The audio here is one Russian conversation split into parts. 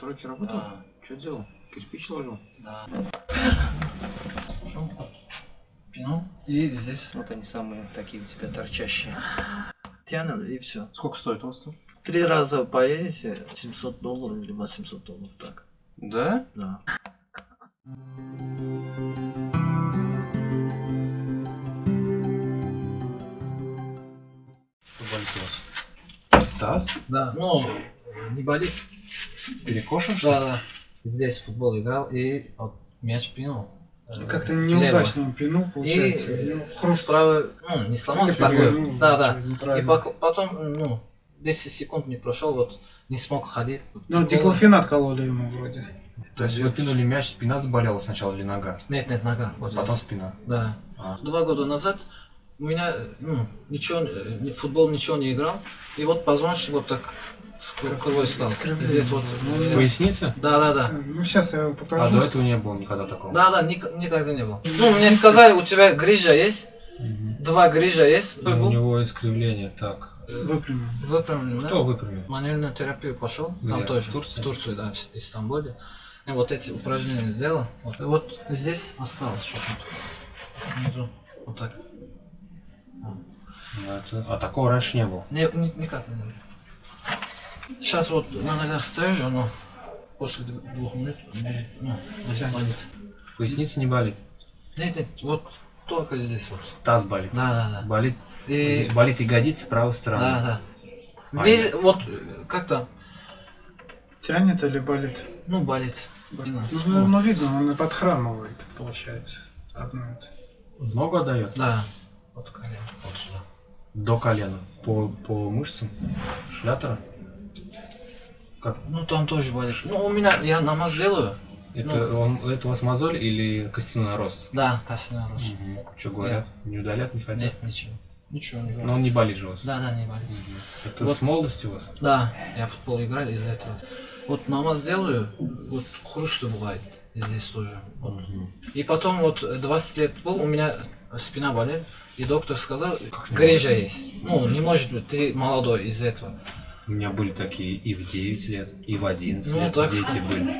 стройке работал? Да. Что делал? Кирпич ложил? Да. Пинул. И здесь вот они самые такие у тебя торчащие. Тянем и все. Сколько стоит у вас там? Три раза поедете, 700 долларов или 800 долларов, так. Да? Да. Болит у вас? Таз? Да, ну, не болит. Перекошен? Да, да. Здесь в футбол играл и вот мяч пинул. Э, Как-то неудачно он пинул, И получается. э, Ну, хруст правый, ну, не сломался такой. перевернул, Да, да. И потом, ну, 10 секунд не прошел, вот не смог ходить. Ну, диклофенат кололи ему вроде. То есть вы пинули мяч, спина заболела сначала или нога? Нет, нет, нога. Вот Потом здесь. спина. Да. А. Два года назад у меня ну, ничего, э, футбол ничего не играл. И вот позвоночник вот так И Искривление. здесь вот. Ну, здесь. Поясница? Да, да, да. Ну, сейчас я вам А покажу. до этого не было никогда такого? Да, да, ник- никогда не было. Ну, мне сказали, у тебя грижа есть, Мгм. два грижа есть. У был него искривление, так. Выпрямим. выпрямлен, Кто да? выпрямил? Мануальную терапию пошел, там Где? тоже, В Турции? в Турции, да, в Истамбуле. И вот эти упражнения сделал. Вот, И вот здесь осталось что-то. Внизу. Вот так. Ну, это- А такого раньше не было. Не, ни- никак не было. Сейчас вот на ногах стою же, но после дв- двух минут ну, Тянет. болит. Поясница не болит. Нет, нет, вот только здесь вот. Таз болит. Да, да, да. Болит, И, болит ягодица правой стороны. да, да. А, Весь, вот как-то, Тянет или болит? ну, болит. Ну, Именно. ну, ну, видно, он и подхрамывает, получается. Одно это. Ногу отдает? Да. Вот колено, вот сюда. До колена. По, по мышцам шлятора. Как? Ну, там тоже болит. Ну, у меня, я намаз делаю. Это, он, это у вас мозоль или костяной нарост? Да, костяной рост. Что говорят? Не удалят, не хотят? Нет, ничего. Ничего не Но болит. он не болит же у вас? Да, да, не болит. Мгм. Это Вот. с молодости у вас? Да, я в футбол играл из-за этого. Вот намаз делаю, вот хруст бывает здесь тоже. Вот. Мгм. И потом вот 20 лет был, у меня спина болит, и доктор сказал, грыжа есть. Ну, не может быть, ты молодой из-за этого. У меня были такие и в 9 лет, и в 11 Ну, лет так. дети были.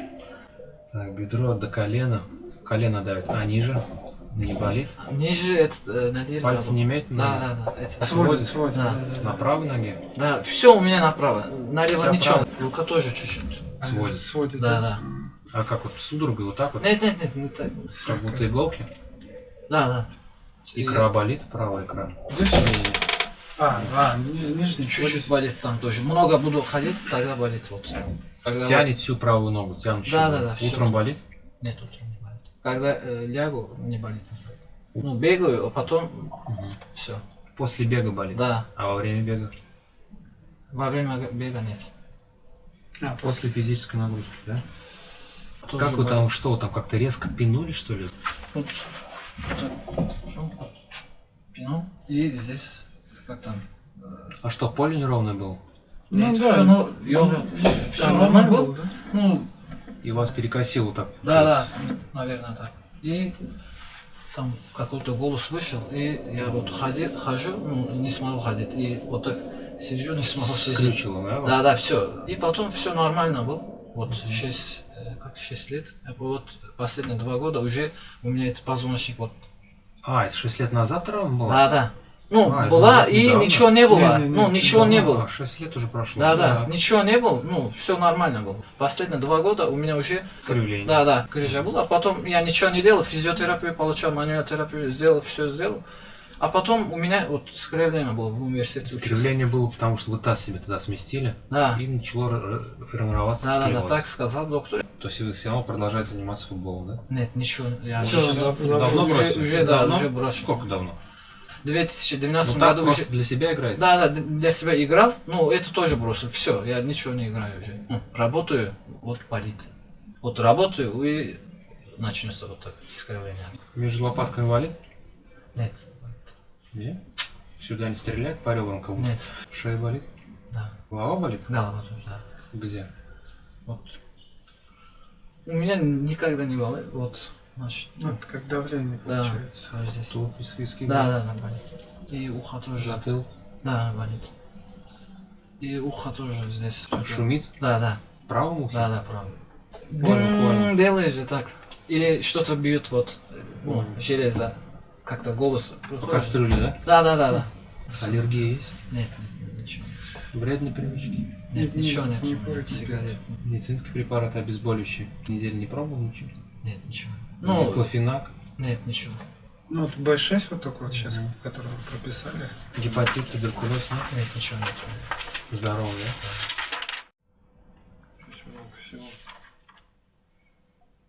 Так, бедро до колена. Колено давит. А ниже? Не болит? Ниже это э, наверное, Пальцы было. не имеет? Да, да, да. Это... Сводит, сводит. Да. На правой ноге? Да, все у меня направо. Налево Вся ничего. правая. Рука тоже чуть-чуть. Сводит. Сводит, Да, да. А как вот судорога вот так вот? Нет, нет, нет, не так. Как будто иголки? Да, да. И Икра болит? Правая икра. Здесь? А, а, ни- нижний. Чуть-чуть болит там тоже. Много буду ходить, тогда болит вот. Когда Тянет всю правую ногу, тянут Да, да, да. Утром болит? Нет, утром не болит. Когда э, лягу, не болит. Ну, бегаю, а потом Мгм. все. После бега болит? Да, А во время бега? во время бега нет. А, после. После физической нагрузки, да? Тоже как вы болит. там, что там, как-то резко пинули, что ли? Вот, вот пинул, и здесь, как там, А что, поле неровное было? Ну, нет, да, все, ну, ну, все Да, ровно был. было, да? Ну, И вас перекосило так? да, да, наверное так. И там какой-то голос вышел, и я вот ходи, хожу, ну, не смогу ходить, и вот так сижу, не смогу сидеть. Скрючило, да? Да, да, все. И потом все нормально было. Вот 6, как 6 лет. Вот последние два года уже у меня этот позвоночник вот. А, это 6 лет назад травма была? Да, да. Ну, А, была и недавно? ничего не было. Не-не-не, ну, ничего не было. а, 6 лет уже прошло. Да, да, ничего не было, ну, все нормально было. Последние два года у меня уже, Кривление. да, да, грыжа была, а потом я ничего не делал, физиотерапию получал, мануальную терапию сделал, все сделал. А потом у меня вот скривление было в университете. учился. Скривление было, потому что вы таз себе тогда сместили, Да, и начало формироваться да, да, да, склероз. так сказал доктор. То есть вы все равно продолжаете заниматься футболом, да? Нет, ничего, я сейчас за- уже, давно уже, бросили? уже, да, Давно? уже бросил. Сколько давно? В 2012 Ну году уже... просто для себя играете? Да, да, для себя играл, ну это тоже бросил, все, я ничего не играю уже. Ну, работаю, вот болит. Вот работаю и начнется вот так искривление. Между лопатками валит? Нет, Нет? Сюда не стреляет по ребрам кого-то? нет, Шея болит? да, Голова болит? да, вот, да. Где? Вот. У меня никогда не болит, вот, значит, ну, Вот как давление да, получается. вот здесь. Тут из виски Да, да, да, болит. И ухо тоже, Затыл. да, болит. И ухо тоже здесь. Шумит? Да, да. В правом ухе? Да, да, правый. Понял, понял. Делаешь же так. Или что-то бьет вот, ну, железо. Как-то голос приходит. кастрюле, да? Да, да, да, да. Аллергия есть? Нет, нет, ничего. Вредные привычки? Нет, Не- ничего нет. не Сигарет. Медицинский препарат обезболивающий. Неделю не пробовал ничего? Нет, ничего. Ну, клофенак, нет, ничего. Ну, вот B6 вот такой вот сейчас, Мгм. который вы прописали. гепатит, туберкулез, нет? Нет, ничего нет. Здорово, да? Здесь много всего.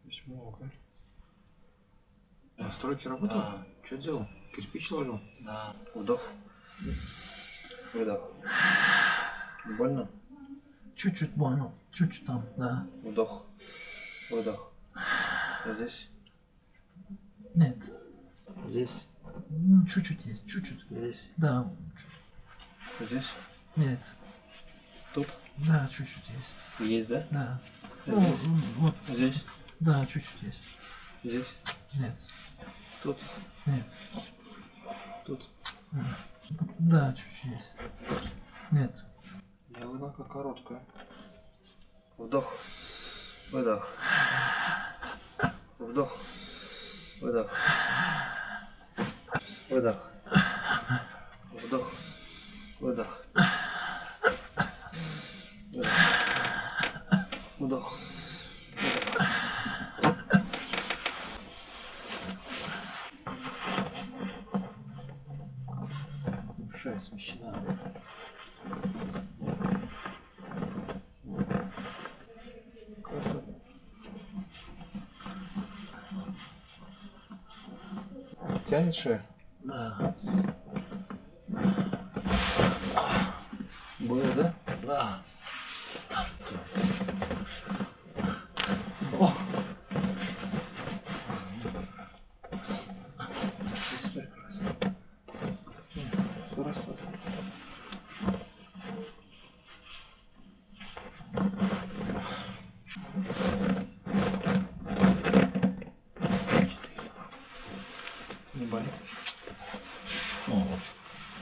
Здесь много. Настройки работают? Что делал? Кирпич ложил? Да. Вдох. Выдох. Больно? Чуть-чуть больно. Чуть-чуть там, да. Вдох. Выдох. А здесь? Нет. Здесь? Ну, чуть-чуть есть, чуть-чуть. Здесь? Да. Здесь? Нет. Тут? Да, чуть-чуть есть. Есть, да? Да. Ну, здесь? вот, Здесь? да, чуть-чуть есть. Здесь? Нет. Тут? Нет. Тут? Да, чуть-чуть есть. Нет. Диагоналка короткая. Вдох. Выдох. Вдох. Выдох. Выдох. Вдох. Выдох. Вдох. Шея смещена. Да. Было, да? Да. Здесь прекрасно. Хорошо. Не болит? О, вот.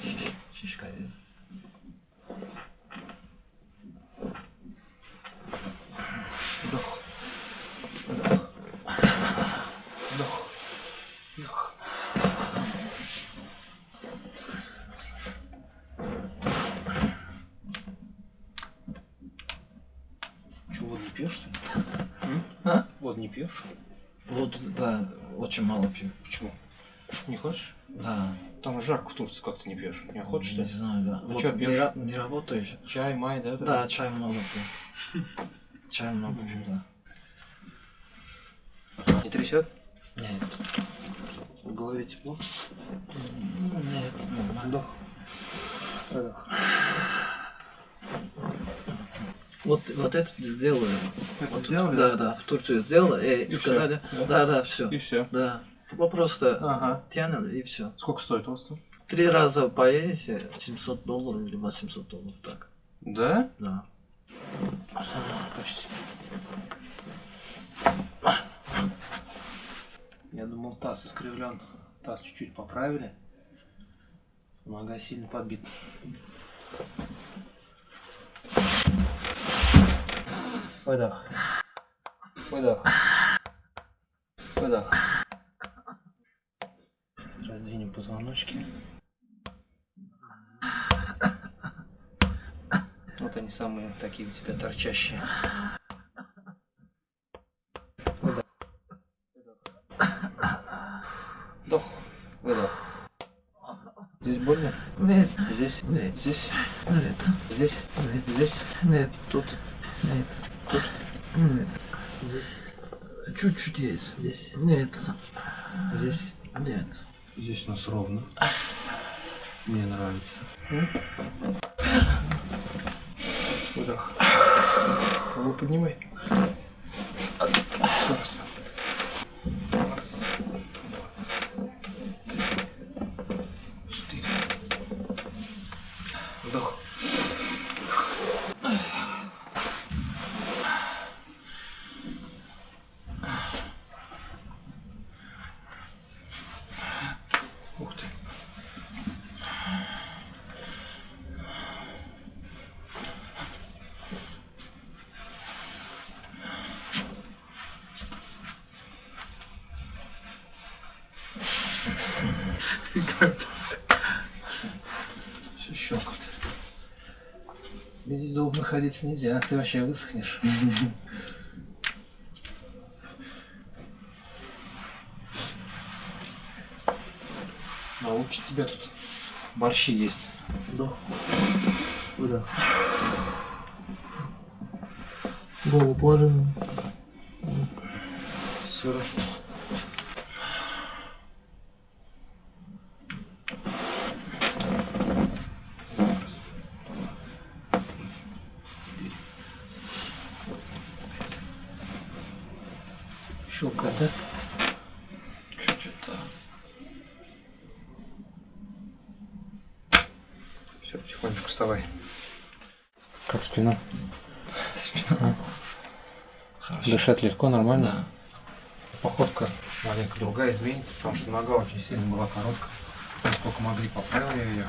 Щищ- Щечка есть. Вдох. Вдох. Вдох. Вдох. Че, воду не пьешь, что ли? А? Воду не пьешь? Вот, да, очень мало пью. Почему? Не хочешь? Да. Там жарко в Турции, как ты не пьешь? Не охота, что Не знаю, да. Ну Вот чё не, пьёшь? ра- не работаю еще. Чай, май, да? Да, чай много пью. Чай много пью, да. Не трясет? Нет. В голове тепло? Нет, нормально. Вдох. Выдох. Вот, вот это сделаю. Это Вот, сделали? Да, да, в Турцию сделала и, И сказали, всё, да? да, да, все, И все. да. Вот просто Ага. тянем и все. Сколько стоит у вас там? Три раза поедете, 700 долларов или 800 долларов, так, Да? да. Почти. Я думал, таз искривлен. Таз чуть-чуть поправили. Нога сильно подбита. Выдох. Выдох. Выдох. Раздвинем позвоночки. Вот они самые такие у тебя торчащие. Выдох. Вдох. Выдох. Здесь больно? Нет, Здесь? нет, Здесь? нет, Здесь? нет, Здесь? нет, Тут? Нет, Тут? нет. Здесь? Чуть-чуть есть. Здесь? Нет, Здесь? нет. Здесь у нас ровно. Мне нравится. Выдох. Голову поднимай. Раз. Раз. Четыре. Вдох. Все щелкает. Здесь долго находиться нельзя, ты вообще высохнешь. Лучше тебе тут борщи есть. Да. Куда? Голову положи. Все. Щелкает, да? Чуть-чуть. Все, потихонечку вставай. Как спина? Спина. Хорошо. Дышать легко, нормально? Да. Походка маленько другая изменится, потому что нога очень сильно была короткая. Насколько могли, поправил я ее.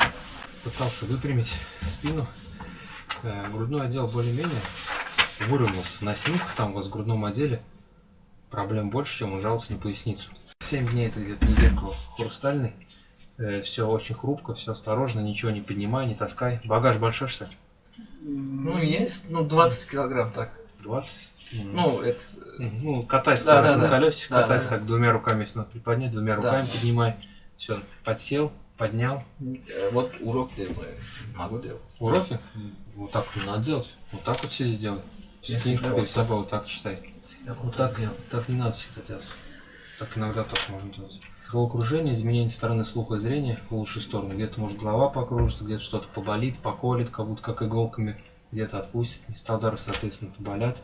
Пытался выпрямить спину. Э, Грудной отдел более-менее выровнялся. На снимках там вот в грудном отделе проблем больше, чем он жаловался на поясницу. 7 дней это где-то недельку хрустальный. все очень хрупко, все осторожно, ничего не поднимай, не таскай. Багаж большой, что ли? Ну, есть, ну, 20 килограмм так. 20? М. Ну, это... Мгм. Ну, катайся Да, да, да, на да. колесике, Да, катайся да, так двумя руками, если надо приподнять, двумя Да. руками поднимай. Все, подсел, поднял. э, Вот урок делаю. Могу делать. Уроки? Вот так вот не надо делать. Вот так вот сиди делай. Я Книжку всегда перед вот так. собой вот так читай. Всегда Вот так, так не надо всегда делать. Так иногда только можно делать. Головокружение, изменение стороны слуха и зрения в лучшую сторону. Где-то может голова покружится, где-то что-то поболит, поколет, как будто как иголками. Где-то отпустит, места удара, соответственно, поболят.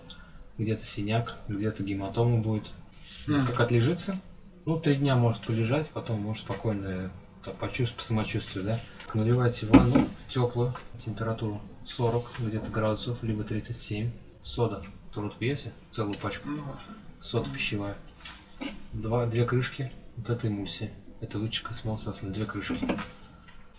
Где-то синяк, где-то гематома будет. Мгм. Как отлежится, ну, три дня может полежать, потом может спокойно так, почувствовать по самочувствию, да. Наливайте ванну теплую, температуру 40 где-то градусов, либо 37. Сода, которую вы пьете, целую пачку, Ну, сода пищевая. Два, две крышки. Вот этой эмульсии. Это вытяжка с молсасом, две крышки.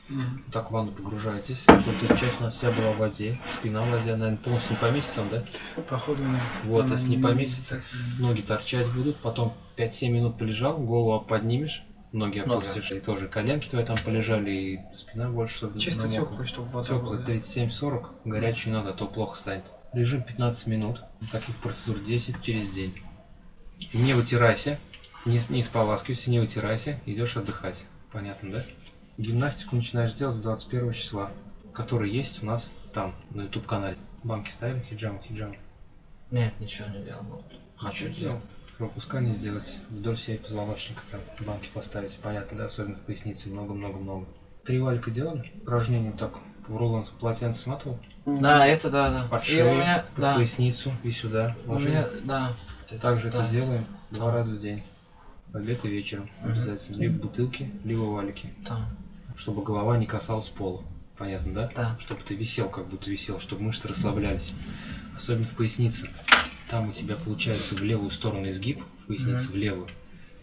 Вот так в ванну погружаетесь, чтобы часть у нас вся была в воде, спина в воде, наверное, полностью не поместится, да? Походу нет. Вот, если не поместится, ноги торчать будут, потом 5-7 минут полежал, голову поднимешь, ноги Ноги. опустишь, и тоже коленки твои там полежали, и спина больше, чтобы Чисто теплый, чтобы вода Теплый была. 37-40, горячую надо, а то плохо станет. Режим 15 минут, таких процедур 10 через день. Не вытирайся, не, не споласкивайся, не вытирайся, идешь отдыхать. Понятно, да? Гимнастику начинаешь делать с 21 числа, который есть у нас там, на YouTube канале. Банки ставим, хиджам, хиджам. Нет, ничего не делал. Ну, Хочу делать. Пропускание сделать вдоль всей позвоночника, прям банки поставить, понятно, да, особенно в пояснице, много-много-много. Три валика делали, упражнение вот так, в рулон полотенце сматывал, Да, это да, да. под И шею, у меня, да. поясницу и сюда. У меня, да. Также да. это делаем два раза в день, в обед и вечером Мгм. обязательно, либо бутылки, либо валики, Там, чтобы голова не касалась пола, понятно, да? да. Чтобы ты висел, как будто висел, чтобы мышцы расслаблялись, особенно в пояснице. Там у тебя получается в левую сторону изгиб, в пояснице Мгм. в левую.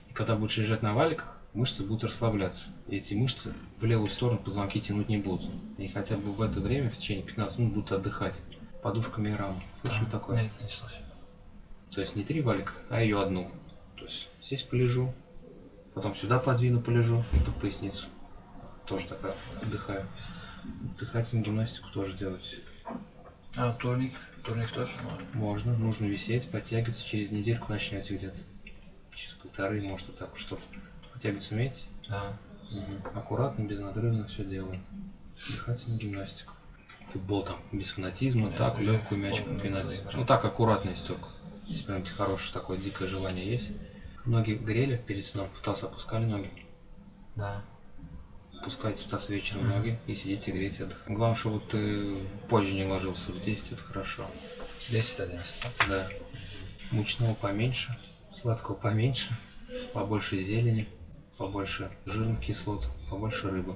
И когда будешь лежать на валиках, мышцы будут расслабляться. И эти мышцы в левую сторону позвонки тянуть не будут. И хотя бы в это время, в течение 15 минут, будут отдыхать. Подушками и рамой. Слышали Да. такое? Нет, не слышал. То есть не три валика, а ее одну. То есть здесь полежу, потом сюда подвину, полежу и под поясницу. Тоже такая отдыхаю. Дыхательную гимнастику тоже делать. А, турник? Турник тоже можно. Можно, нужно висеть, подтягиваться, через недельку начнете где-то. Через полторы, может, вот так вот, подтягиваться умеете? Да. Мгм. Аккуратно, безнадрывно все делаем. Дыхательную гимнастику. Футбол там без фанатизма, Я так, легкую мяч футбол не попинать. буду играть. Ну так, аккуратно, если только. Если прям хорошее такое дикое желание есть. Ноги грели перед сном, в таз опускали ноги. Да. Пускайте в таз вечером Мгм. ноги и сидите, грейте, отдыхаете. Главное, чтобы ты позже не ложился. В 10 это хорошо. 10-11, да? Да. Мучного поменьше, сладкого поменьше, побольше зелени, побольше жирных кислот, побольше рыбы,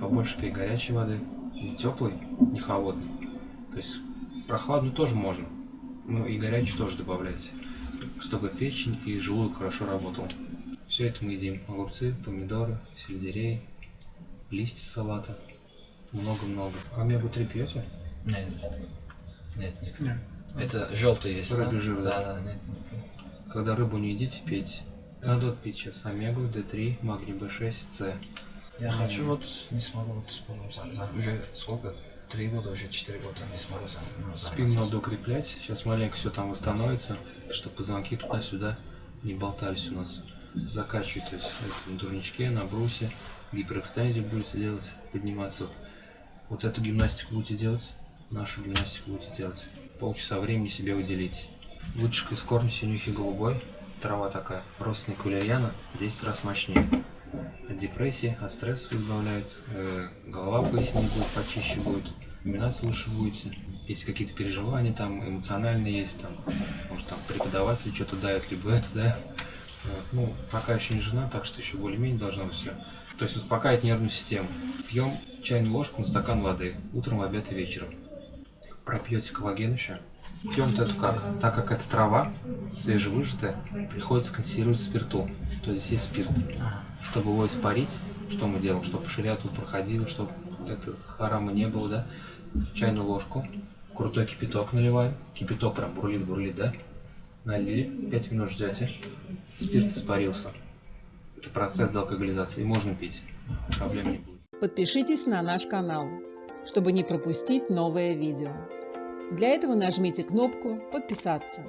побольше пей горячей воды, не теплой, не холодной. То есть прохладную тоже можно, но и горячую тоже добавляйте, чтобы печень и желудок хорошо работал. Все это мы едим. Огурцы, помидоры, сельдерей, листья салата. Много-много. Омегу-3 пьете? Нет. Нет, не Нет. Это желтый есть, Рыбий да? жир, да. Да, да, нет, не пью. Когда рыбу не едите, пейте. Вот пить сейчас омегу, D3, магний B6, С. Я хочу вот, не смогу вот вспомнить, за, за- уже сколько? Три года, уже четыре года не смогу ну, Спину заниматься. надо укреплять. Сейчас маленько все там восстановится, чтобы позвонки туда-сюда не болтались у нас. Закачивать, то есть это на турничке, на брусе, гиперэкстензию будете делать, подниматься. Вот, эту гимнастику будете делать, нашу гимнастику будете делать. Полчаса времени себе уделите. Лучше из корня синюхи голубой, трава такая, родственник валерьяна, 10 раз мощнее. От депрессии, от стресса избавляет, э, голова пояснее будет, почище будет, комбинации лучше будете. Если какие-то переживания там эмоциональные есть, там, может там преподаватель что-то дает, либо это, да. Вот. Ну, пока еще не жена, так что еще более-менее должно быть все. То есть успокаивать нервную систему. Пьем чайную ложку на стакан воды, утром, обед и вечером. Пропьете коллаген еще. Пьем эту как? Так как это трава, свежевыжатая, приходится консервировать в спирту. То есть есть спирт. Чтобы его испарить, что мы делаем? Чтобы шариату проходило, чтобы это харама не было, да? Чайную ложку, крутой кипяток наливаем. Кипяток прям бурлит, бурлит, да? Налили, 5 минут ждете. Спирт испарился. Это процесс деалкоголизации. Можно пить. Проблем не будет. Подпишитесь на наш канал, чтобы не пропустить новое видео. Для этого нажмите кнопку «Подписаться»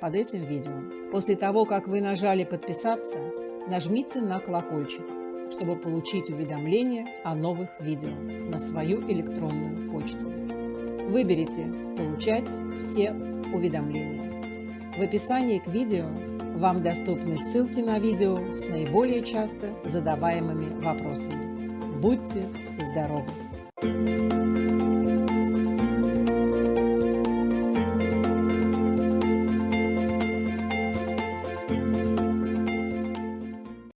под этим видео. После того, как вы нажали «Подписаться», нажмите на колокольчик, чтобы получить уведомления о новых видео на свою электронную почту. Выберите «Получать все уведомления». В описании к видео вам доступны ссылки на видео с наиболее часто задаваемыми вопросами. Будьте здоровы!